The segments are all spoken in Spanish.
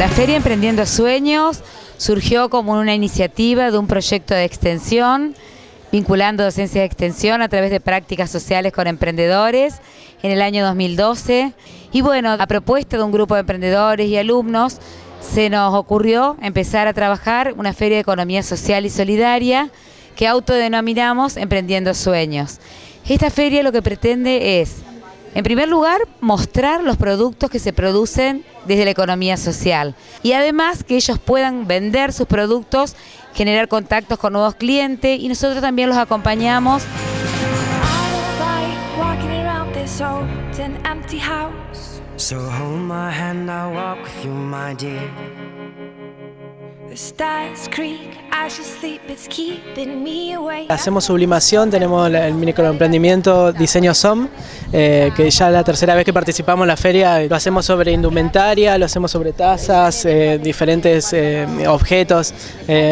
La Feria Emprendiendo Sueños surgió como una iniciativa de un proyecto de extensión, vinculando docencia de extensión a través de prácticas sociales con emprendedores en el año 2012. Y bueno, a propuesta de un grupo de emprendedores y alumnos, se nos ocurrió empezar a trabajar una feria de economía social y solidaria que autodenominamos Emprendiendo Sueños. Esta feria lo que pretende es en primer lugar, mostrar los productos que se producen desde la economía social y además que ellos puedan vender sus productos, generar contactos con nuevos clientes y nosotros también los acompañamos. Hacemos sublimación, tenemos el microemprendimiento Diseño SOM, eh, que ya es la tercera vez que participamos en la feria, lo hacemos sobre indumentaria, lo hacemos sobre tazas, eh, diferentes eh, objetos,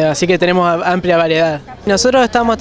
así que tenemos amplia variedad. Nosotros estamos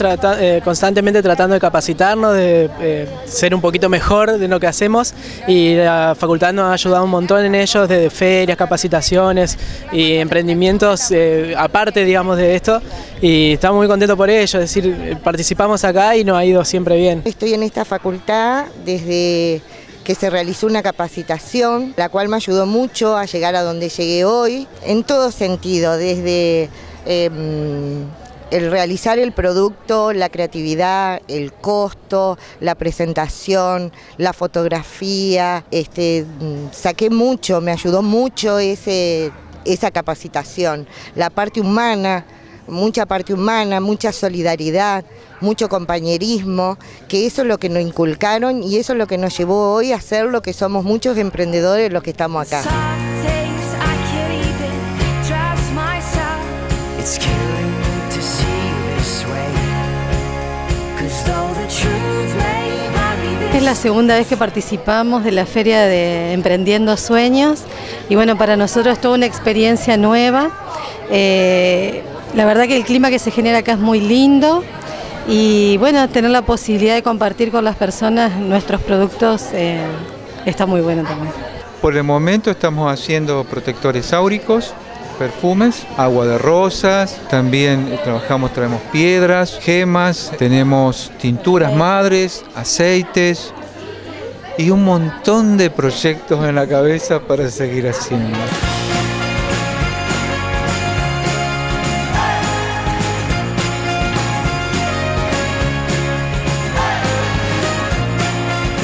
constantemente tratando de capacitarnos, de ser un poquito mejor de lo que hacemos y la facultad nos ha ayudado un montón en ellos, desde ferias, capacitaciones y emprendimientos aparte, digamos, de esto y estamos muy contentos por ello, es decir, participamos acá y nos ha ido siempre bien. Estoy en esta facultad desde que se realizó una capacitación, la cual me ayudó mucho a llegar a donde llegué hoy, en todo sentido, desde em, el realizar el producto, la creatividad, el costo, la presentación, la fotografía, este, saqué mucho, me ayudó mucho ese esa capacitación, la parte humana, mucha parte humana, mucha solidaridad, mucho compañerismo, que eso es lo que nos inculcaron y eso es lo que nos llevó hoy a ser lo que somos muchos emprendedores los que estamos acá. Es la segunda vez que participamos de la Feria de Emprendiendo Sueños y bueno, para nosotros es toda una experiencia nueva. Eh, la verdad que el clima que se genera acá es muy lindo y bueno, tener la posibilidad de compartir con las personas nuestros productos eh, está muy bueno también. Por el momento estamos haciendo protectores áuricos, perfumes, agua de rosas, también trabajamos, traemos piedras, gemas, tenemos tinturas madres, aceites y un montón de proyectos en la cabeza para seguir haciendo.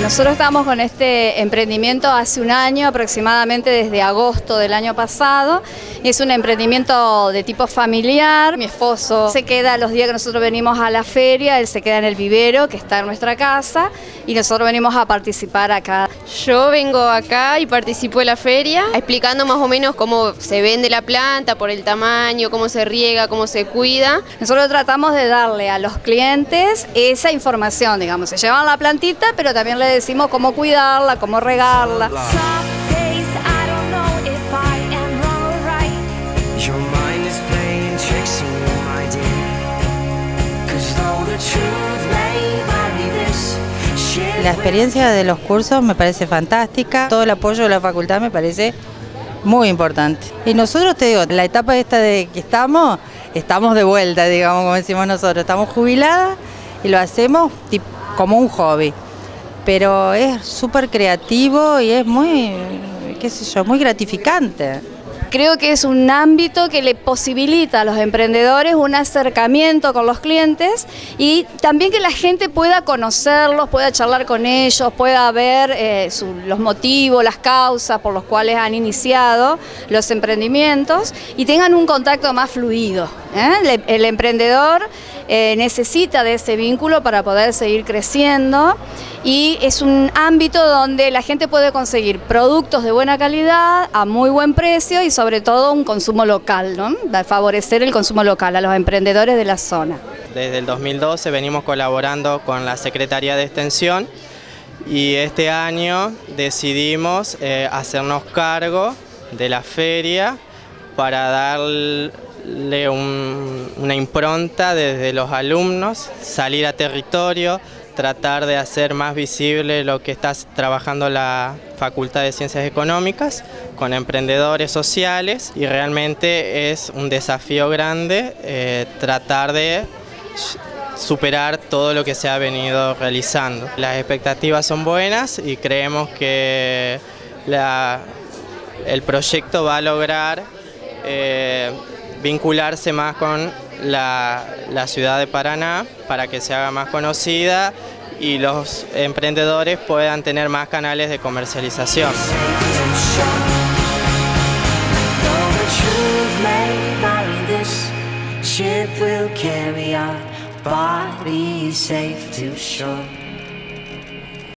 Nosotros estamos con este emprendimiento hace un año, aproximadamente desde agosto del año pasado. Es un emprendimiento de tipo familiar. Mi esposo se queda los días que nosotros venimos a la feria, él se queda en el vivero que está en nuestra casa y nosotros venimos a participar acá. Yo vengo acá y participo en la feria explicando más o menos cómo se vende la planta, por el tamaño, cómo se riega, cómo se cuida. Nosotros tratamos de darle a los clientes esa información, digamos, se llevan la plantita, pero también le decimos cómo cuidarla, cómo regarla. La experiencia de los cursos me parece fantástica, todo el apoyo de la facultad me parece muy importante. Y nosotros te digo, la etapa esta de que estamos, estamos de vuelta, digamos, como decimos nosotros, estamos jubiladas y lo hacemos como un hobby pero es súper creativo y es muy, qué sé yo, muy gratificante. Creo que es un ámbito que le posibilita a los emprendedores un acercamiento con los clientes y también que la gente pueda conocerlos, pueda charlar con ellos, pueda ver eh, los motivos, las causas por los cuales han iniciado los emprendimientos y tengan un contacto más fluido. ¿eh? El, emprendedor eh, necesita de ese vínculo para poder seguir creciendo y es un ámbito donde la gente puede conseguir productos de buena calidad a muy buen precio y sobre todo un consumo local, ¿no? favorecer el consumo local a los emprendedores de la zona. Desde el 2012 venimos colaborando con la Secretaría de Extensión y este año decidimos eh, hacernos cargo de la feria para una impronta desde los alumnos, salir a territorio, tratar de hacer más visible lo que está trabajando la Facultad de Ciencias Económicas con emprendedores sociales y realmente es un desafío grande eh, tratar de superar todo lo que se ha venido realizando. Las expectativas son buenas y creemos que el proyecto va a lograr eh, vincularse más con la, ciudad de Paraná para que se haga más conocida y los emprendedores puedan tener más canales de comercialización.